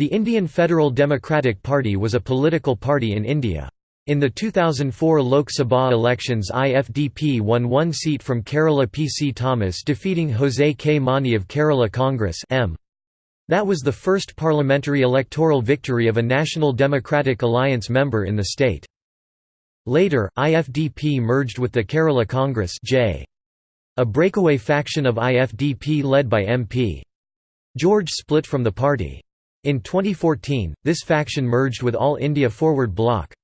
The Indian Federal Democratic Party was a political party in India. In the 2004 Lok Sabha elections IFDP won one seat from Kerala PC Thomas defeating Jose K. Mani of Kerala Congress M. That was the first parliamentary electoral victory of a National Democratic Alliance member in the state. Later, IFDP merged with the Kerala Congress J. A breakaway faction of IFDP led by MP. George split from the party. In 2014, this faction merged with All India Forward Bloc,